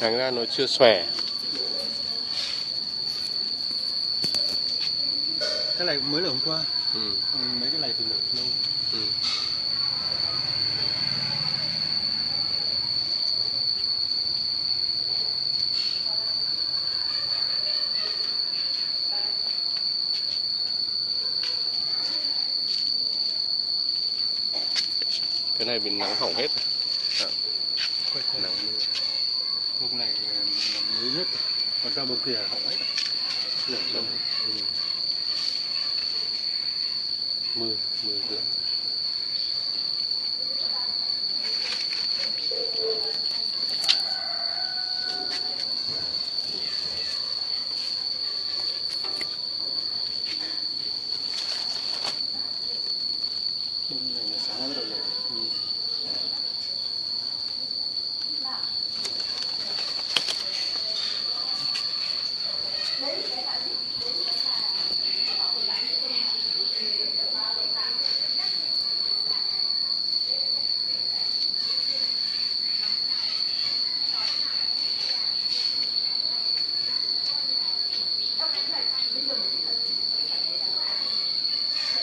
Thành ra nó chưa xòe. cái này mới là hôm qua Ừ. còn mấy cái này thì nở lâu Ừ. Cái này bị nắng hỏng hết rồi. quay quay Nắng mưa hôm này là mới nhất. Còn ra bầu kia hỏng hết nở lâu mười Mưa, mưa. đến để tạo